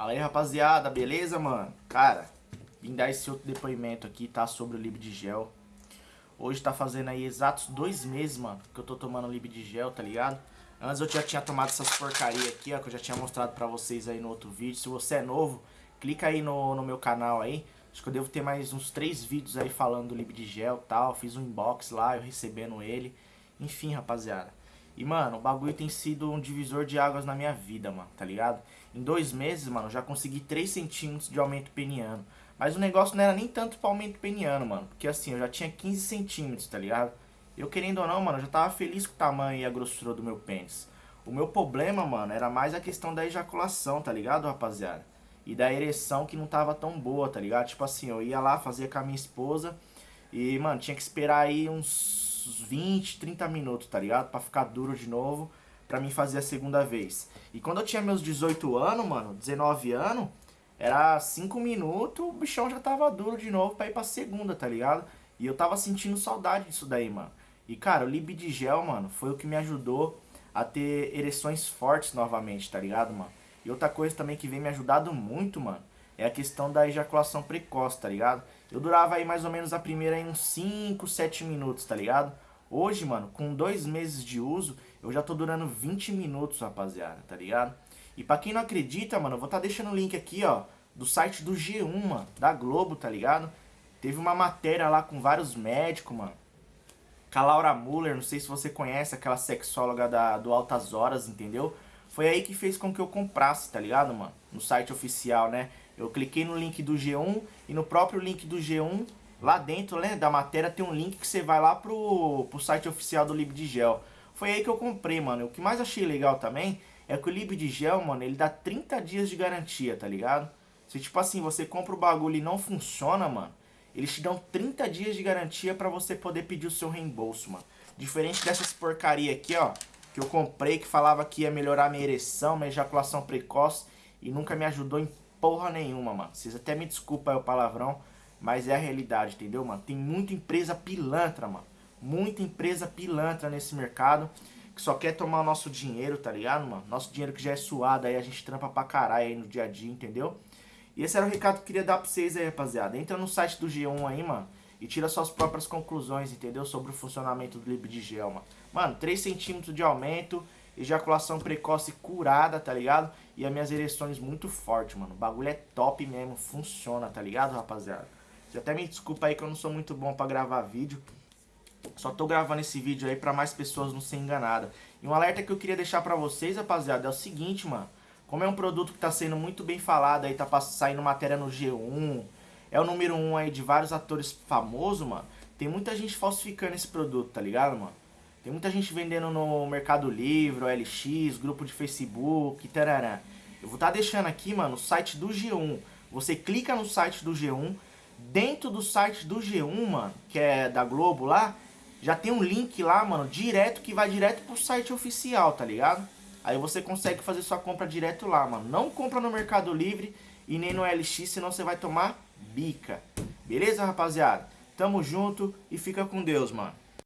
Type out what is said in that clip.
Fala aí, rapaziada, beleza, mano? Cara, vim dar esse outro depoimento aqui, tá? Sobre o Libdigel. Hoje tá fazendo aí exatos dois meses, mano, que eu tô tomando Libdigel, tá ligado? Antes eu já tinha tomado essas porcaria aqui, ó, que eu já tinha mostrado pra vocês aí no outro vídeo. Se você é novo, clica aí no, no meu canal aí. Acho que eu devo ter mais uns três vídeos aí falando do Libdigel e tal. Fiz um inbox lá, eu recebendo ele. Enfim, rapaziada. E, mano, o bagulho tem sido um divisor de águas na minha vida, mano, tá ligado? Em dois meses, mano, já consegui 3 centímetros de aumento peniano. Mas o negócio não era nem tanto pra aumento peniano, mano. Porque assim, eu já tinha 15 centímetros, tá ligado? Eu querendo ou não, mano, eu já tava feliz com o tamanho e a grossura do meu pênis. O meu problema, mano, era mais a questão da ejaculação, tá ligado, rapaziada? E da ereção que não tava tão boa, tá ligado? Tipo assim, eu ia lá, fazia com a minha esposa e, mano, tinha que esperar aí uns 20, 30 minutos, tá ligado? Pra ficar duro de novo pra mim fazer a segunda vez. E quando eu tinha meus 18 anos, mano, 19 anos, era 5 minutos, o bichão já tava duro de novo pra ir pra segunda, tá ligado? E eu tava sentindo saudade disso daí, mano. E, cara, o Libidigel, mano, foi o que me ajudou a ter ereções fortes novamente, tá ligado, mano? E outra coisa também que vem me ajudando muito, mano, é a questão da ejaculação precoce, tá ligado? Eu durava aí mais ou menos a primeira em uns 5, 7 minutos, tá ligado? Hoje, mano, com dois meses de uso, eu já tô durando 20 minutos, rapaziada, tá ligado? E pra quem não acredita, mano, eu vou tá deixando o link aqui, ó, do site do G1, mano, da Globo, tá ligado? Teve uma matéria lá com vários médicos, mano. Com a Laura Muller, não sei se você conhece, aquela sexóloga da, do Altas Horas, entendeu? Foi aí que fez com que eu comprasse, tá ligado, mano? No site oficial, né? Eu cliquei no link do G1 e no próprio link do G1 Lá dentro né, da matéria tem um link que você vai lá pro, pro site oficial do Libdigel. Foi aí que eu comprei, mano. O que mais achei legal também é que o Libdigel, mano, ele dá 30 dias de garantia, tá ligado? Se tipo assim, você compra o bagulho e não funciona, mano, eles te dão 30 dias de garantia pra você poder pedir o seu reembolso, mano. Diferente dessas porcaria aqui, ó, que eu comprei, que falava que ia melhorar minha ereção, minha ejaculação precoce, e nunca me ajudou em porra nenhuma, mano. Vocês até me desculpem aí o palavrão, mas é a realidade, entendeu, mano? Tem muita empresa pilantra, mano. Muita empresa pilantra nesse mercado que só quer tomar o nosso dinheiro, tá ligado, mano? Nosso dinheiro que já é suado aí, a gente trampa pra caralho aí no dia a dia, entendeu? E esse era o recado que eu queria dar pra vocês aí, rapaziada. Entra no site do G1 aí, mano, e tira suas próprias conclusões, entendeu? Sobre o funcionamento do Libdigel, mano. Mano, 3 centímetros de aumento, ejaculação precoce curada, tá ligado? E as minhas ereções muito fortes, mano. O bagulho é top mesmo, funciona, tá ligado, rapaziada? Você até me desculpa aí que eu não sou muito bom pra gravar vídeo. Só tô gravando esse vídeo aí pra mais pessoas não serem enganadas. E um alerta que eu queria deixar pra vocês, rapaziada, é o seguinte, mano. Como é um produto que tá sendo muito bem falado aí, tá saindo matéria no G1, é o número 1 um aí de vários atores famosos, mano. Tem muita gente falsificando esse produto, tá ligado, mano? Tem muita gente vendendo no Mercado Livre, OLX, grupo de Facebook, tarará. Eu vou estar tá deixando aqui, mano, o site do G1. Você clica no site do G1, Dentro do site do G1, mano, que é da Globo lá, já tem um link lá, mano, direto, que vai direto pro site oficial, tá ligado? Aí você consegue fazer sua compra direto lá, mano. Não compra no Mercado Livre e nem no LX, senão você vai tomar bica. Beleza, rapaziada? Tamo junto e fica com Deus, mano.